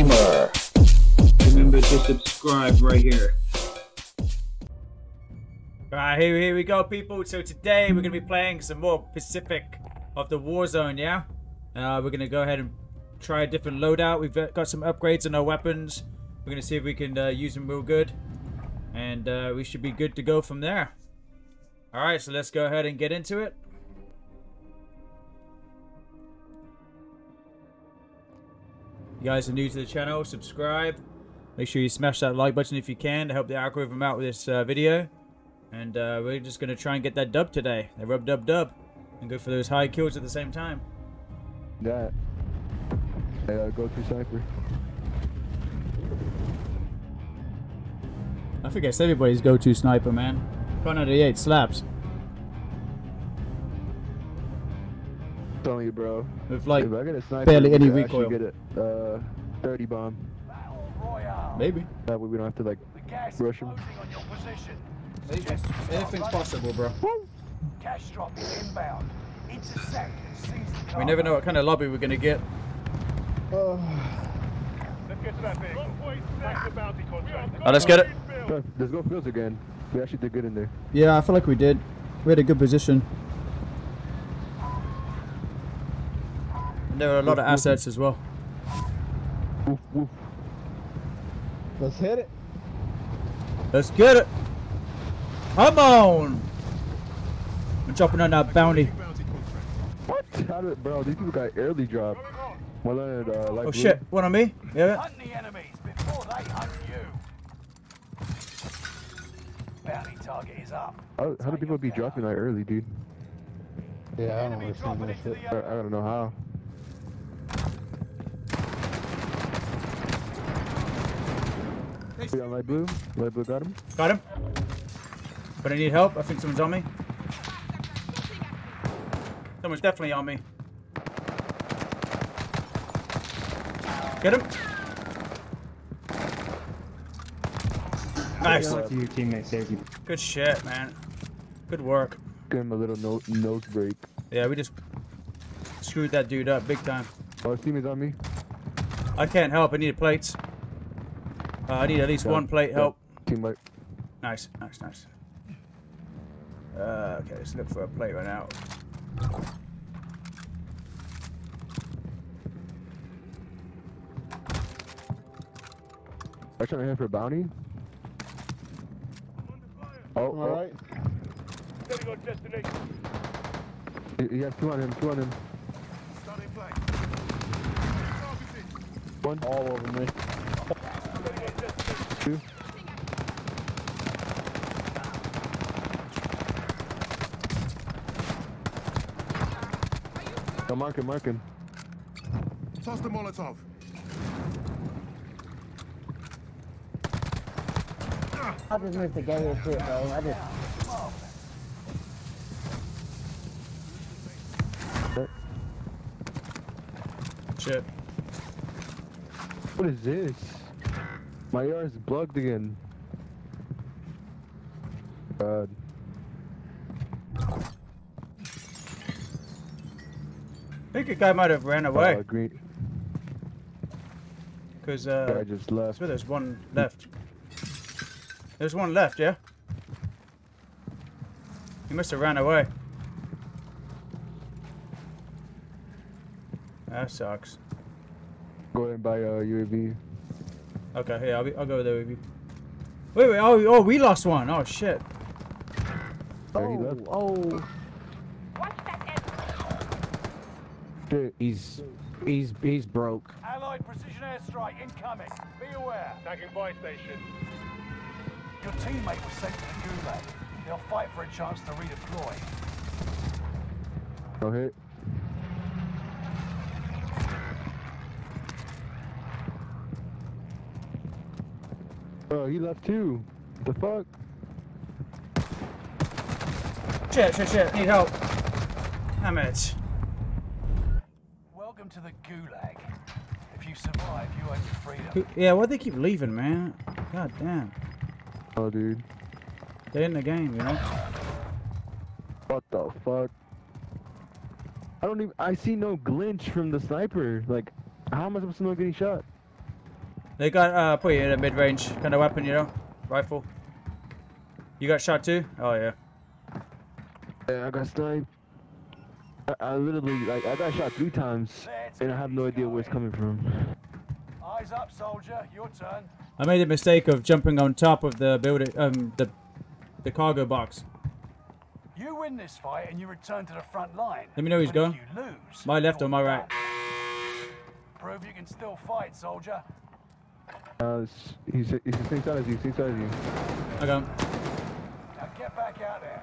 Gamer. Remember to subscribe right here. Alright, here, here we go, people. So today we're going to be playing some more Pacific of the Warzone, yeah? Uh, we're going to go ahead and try a different loadout. We've got some upgrades on our weapons. We're going to see if we can uh, use them real good. And uh, we should be good to go from there. Alright, so let's go ahead and get into it. You guys are new to the channel, subscribe. Make sure you smash that like button if you can to help the algorithm out with this uh, video. And uh, we're just going to try and get that dub today. The rub dub dub. And go for those high kills at the same time. That. Hey, uh, go to sniper. I think everybody's go-to sniper, man. Kar 98 slaps. Telling you, bro. With like if I get a sniper, barely any could actually recoil. Get a uh, 30 bomb. Maybe. That way we don't have to like rush him. Anything's possible, bro. Cash drop is inbound. Intercept and seize We never know what kind of lobby we're gonna get. Let's get to that vehicle. That's the bounty contract. Oh, let's get it. Let's go fields again. We actually did good in there. Yeah, I feel like we did. We had a good position. There are a lot of assets as well. Woof, woof. Let's hit it. Let's get it. Come on. I'm jumping on that bounty. What? How did, bro? These people got early drop. One on uh, light Oh blue. shit, one on me? Yeah. Hunt the enemies before they hunt you. Bounty target is up. How, how do people be dropping that early, dude? Yeah, I don't Enemy understand that shit. I, I don't know how. We on light blue. Light blue got him. Got him. But I need help. I think someone's on me. Someone's definitely on me. Get him. Nice. Your teammate saved you. Good shit, man. Good work. Give him a little no nose break. Yeah, we just screwed that dude up big time. Oh, his teammate's on me. I can't help. I need plates. Uh, I need at least Yeah, one plate yeah. help. Team light. Nice, nice, nice. Uh, okay, let's look for a plate right now. I'm trying to hit for a bounty. Oh, All oh. right. Steady on destination. He, he has two on him. Two on him. Starting flag. One, All over me. Steady on destination. two. Oh, mark him, mark him. Toss the Molotov. I just missed the game and shit, bro. I just Shit. What is this? My is bugged again. God. I think a guy might have ran Uh, away. green. Because, Guy uh, just I left. swear there's one left. There's one left, yeah? He must have ran away. That sucks. Go ahead and buy a UAV. Okay, here, I'll, be, I'll go there with you. Wait, wait, oh, oh, we lost one. Oh, shit. Yeah, he left. oh, oh. Shit. He's he's he's broke. Allied precision airstrike incoming. Be aware. Tagging buy station. Your teammate was sent to the gulag. They'll fight for a chance to redeploy. No hit. Bro, he left too. What the fuck? Shit, shit, shit. Need help. Damn it. Welcome to the gulag. If you survive, you own your freedom. Yeah, why'd they keep leaving, man? God damn. Oh, dude. They're in the game, you know? What the fuck? I don't even. I see no glitch from the sniper. Like, how am I supposed to know getting shot? They got uh put you in a mid range kind of weapon, you know, rifle. You got shot too? Oh yeah. Yeah, I got sniped. I, I literally, like, I got shot three times, and I have no idea where it's coming from. Eyes up, soldier. Your turn. I made a mistake of jumping on top of the building, um, the the cargo box. You win this fight and you return to the front line. Let me know who's But if going. You lose. My left you're or my right? Prove you can still fight, soldier. Uh, s- he's, he's the same side as you, same side as you. I got him. Now get back out there.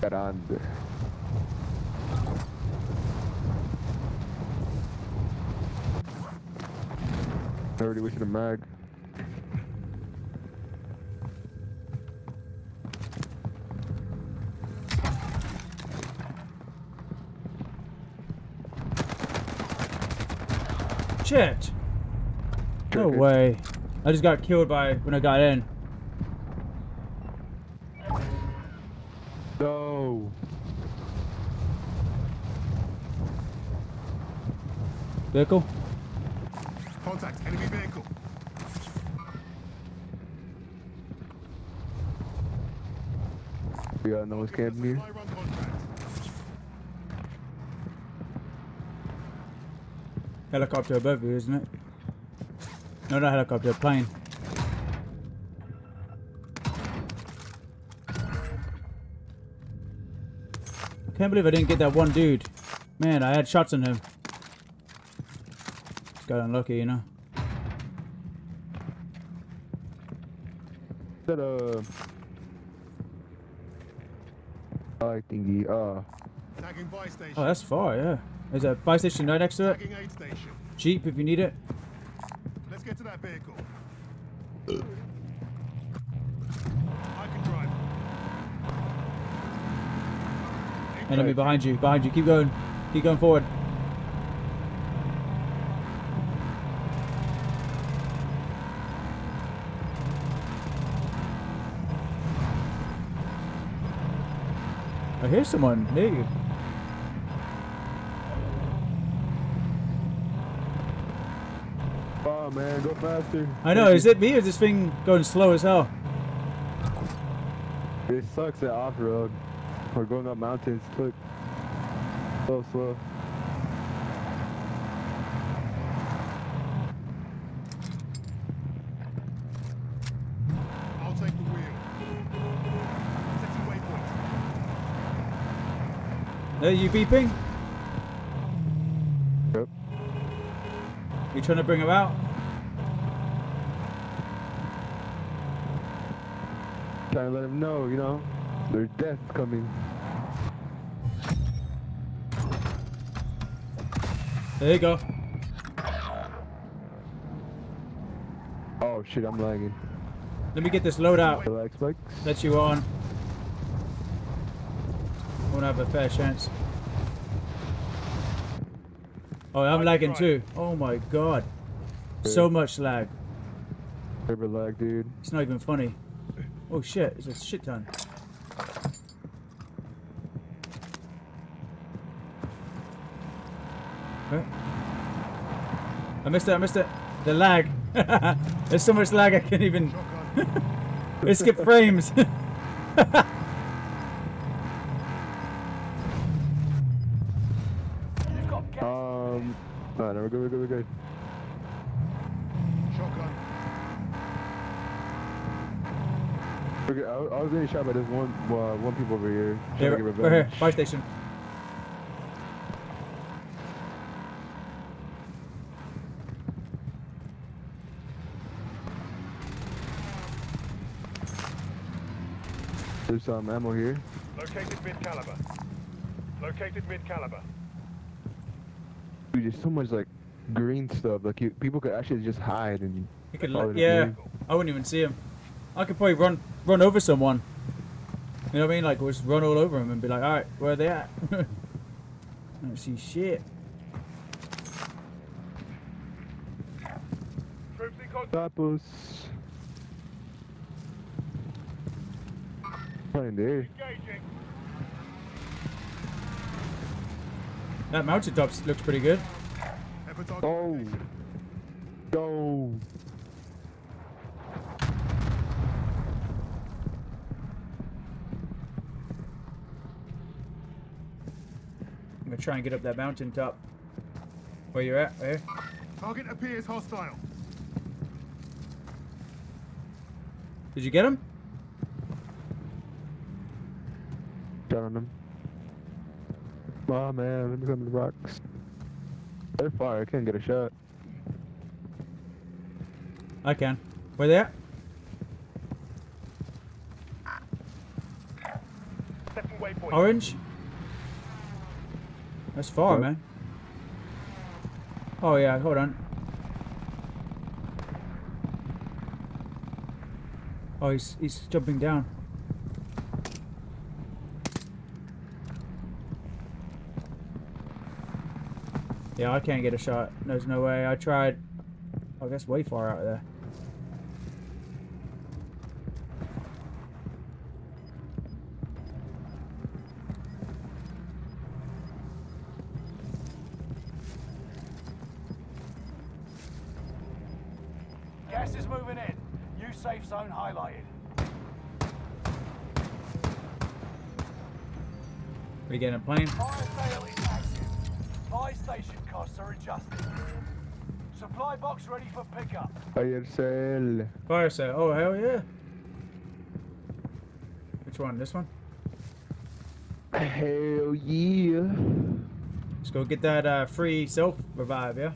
Grande. Already wishing a mag. Shit. No way. I just got killed by when I got in. No. Vehicle? Contact enemy vehicle. We got no one's camping here. Supply run contract. Helicopter above you, isn't it? No, not helicopter, plane. Can't believe I didn't get that one dude. Man, I had shots on him. Just got unlucky, you know. That uh. I thingy. Uh. Tagging buy station. Oh, that's far, yeah. There's a buy station right next to it. Tagging aid station. Jeep if you need it. Let's get to that vehicle. I can drive. Enemy behind you, behind you. Keep going. Keep going forward. I hear someone near you. Faster. I know, is it me or is this thing going slow as hell? It sucks at off road. We're going up mountains. Look. So slow. I'll take the wheel. Setting waypoint. Are you beeping? Yep. You trying to bring him out? Trying to let them know, you know. There's death coming. There you go. Oh shit, I'm lagging. Let me get this load out. Relax, spikes. Let you on. Won't have a fair chance. Oh, I'm lagging too. Oh my god. So much lag. River lag, dude. It's not even funny. Oh shit, it's a shit ton. Huh? I missed it, I missed it. The lag. There's so much lag I can't even. It skipped frames. Um. No, no, we're good, we're good, we're good. Shotgun. We're good. I, was- I was getting shot by this one, uh, one people over here. Trying Yeah, to get we're we're here. Fire station. There's some ammo here. Located mid caliber. Located mid caliber. Dude, there's so much like green stuff. Like you, people could actually just hide and. You could, follow yeah. I wouldn't even see him. I could probably run run over someone. You know what I mean? Like just run all over him and be like, all right, where are they at? I don't see shit. Troops in contact. Stop us. Right in there. That mountaintop looks pretty good. Oh. Go. Try and get up that mountain top. Where you're at? Where? Target appears hostile. Did you get him? Shot on them. Oh man, let me come to the rocks. They're far, I can't get a shot. I can. Where they at? Orange? That's far, man. Oh yeah, hold on. Oh, he's he's jumping down. Yeah, I can't get a shot. There's no way. I tried. Oh, that's way far out there. Gas is moving in. New safe zone highlighted. We getting a plane? Fire sale is active. Buy station costs are adjusted. Supply box ready for pickup. Fire sale. Fire sale. Oh hell yeah. Which one? This one? Hell yeah. Let's go get that uh, free self revive, yeah?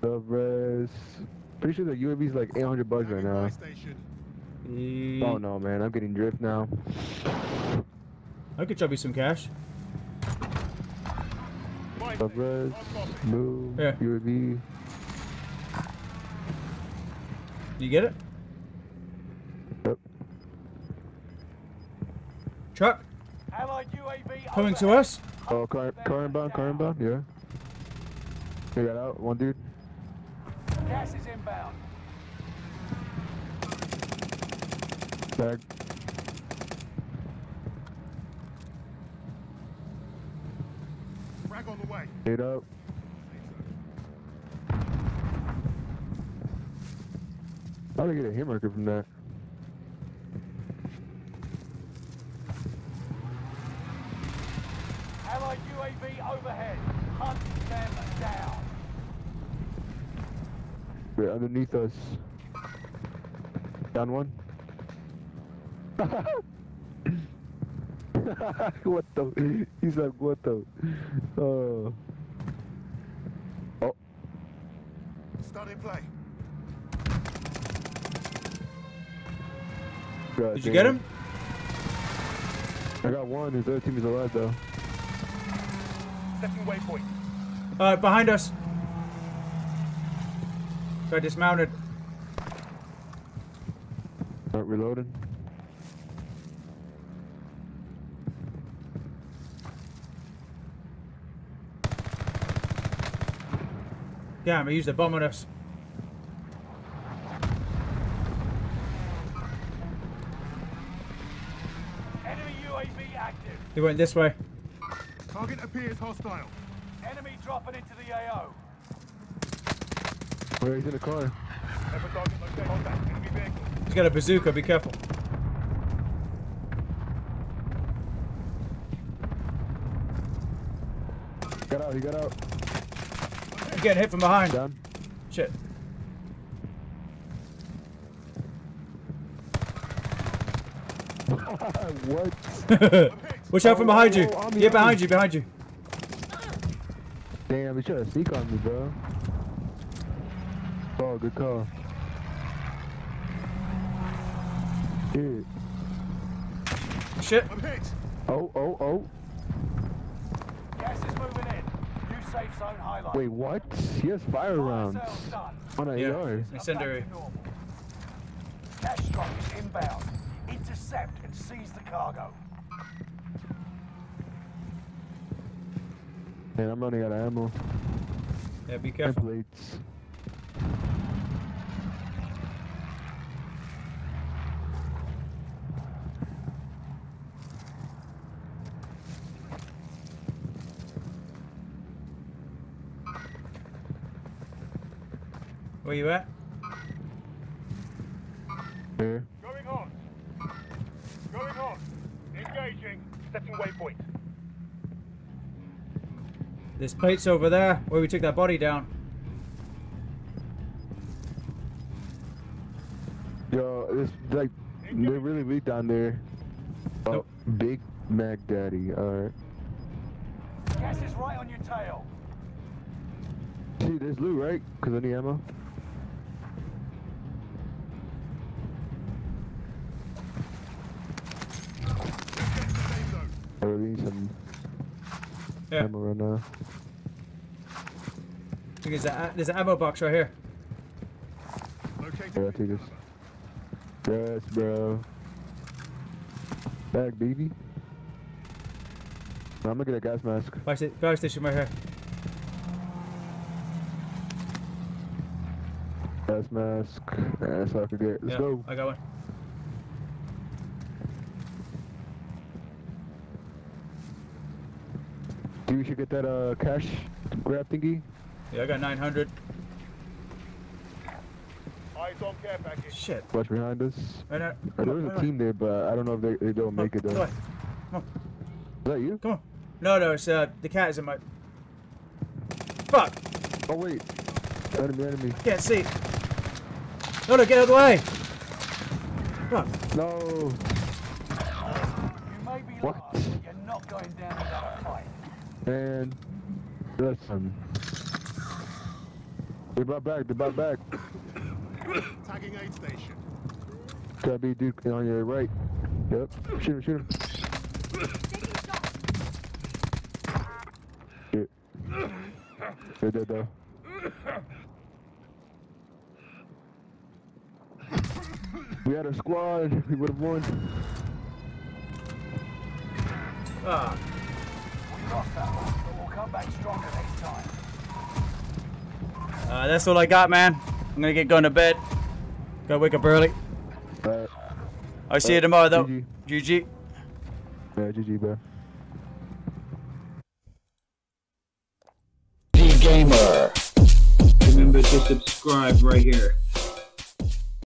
The res. Pretty sure the UAV is like 800 bucks right now. E- Oh no, man, I'm getting drift now. I could drop you some cash. Buy The station. res. Move. Yeah. UAV. You get it? Yep. Truck coming to us. Oh, car, car inbound, car inbound, yeah. They got out, one dude. Gas is inbound. Back. Frag on the way. Eight up. How did I get a hit marker from that? Allied UAV overhead. Hunt them down. They're underneath us. Down one. what the? He's like, what the? Oh. Oh, Starting play. God Did you get him? I got one. His other team is alive though. Second waypoint. Uh, behind us. Got dismounted. Not reloading. Damn, he used a bomb on us. Enemy UAV active. He went this way. Target appears hostile. Enemy dropping into the AO. Where he's in the car. Ever target location. Contact. Enemy vehicle. He's got a bazooka. Be careful. Got out. He got out. I'm getting hit from behind. Down. Shit. what? Watch out from behind you. Oh, oh, on Yeah, behind you, behind you. Damn, he tried to sneak on me, bro. Oh, good call. Shit. Shit. I'm hit. Oh, oh, oh. Gas is moving in. New safe zone highlighted. Wait, what? He has fire Fire rounds sales on an Yeah. AR. Incendiary. Back to normal. Cash truck is inbound. Intercept and seize the cargo. Man, I'm running out of ammo. Yeah, be And careful. Where you at? Here. Going hot. Going hot. Engaging. Setting waypoint. This plates over there where we took that body down. Yo, it's like they're really weak down there. Oh, Nope. Big Mac Daddy. Alright. Gas is right on your tail. See, there's loot, right? Cause I need ammo. I really need some Yeah. ammo right now. There's, a, there's an ammo box right here. Located Yeah, I'll take this. Yes, bro. Back, baby. I'm gonna get a gas mask. Fire, sta- fire station right here. Gas mask. Yeah, that's all I could get. Let's yeah, go. I got one. Dude, we should get that uh cash grab thingy. Yeah, I got 900. Eyes on care package. Shit. Watch behind us. Right now. Uh, there on, was a team there, but I don't know if they, they don't make it Come though. on, Is that you? come on. No, no, it's uh, the cat is in my. Fuck! Oh wait. Enemy, enemy. Can't see. No, no, get out of the way! Fuck. No. You may be What? lost, but you're not going down without a fight. And listen. They brought back, they brought back. Tagging aid station. Gotta be dude on your right. Yep. Shoot him, shoot him. Shit. They're dead though. We had a squad, we would have won. Ah, We lost but we'll come back stronger next time. uh, that's all I got, man. I'm gonna get going to bed. Gotta wake up early. Alright. I'll see you tomorrow, though. GG. GG. Yeah, GG, bro. Remember to subscribe right here.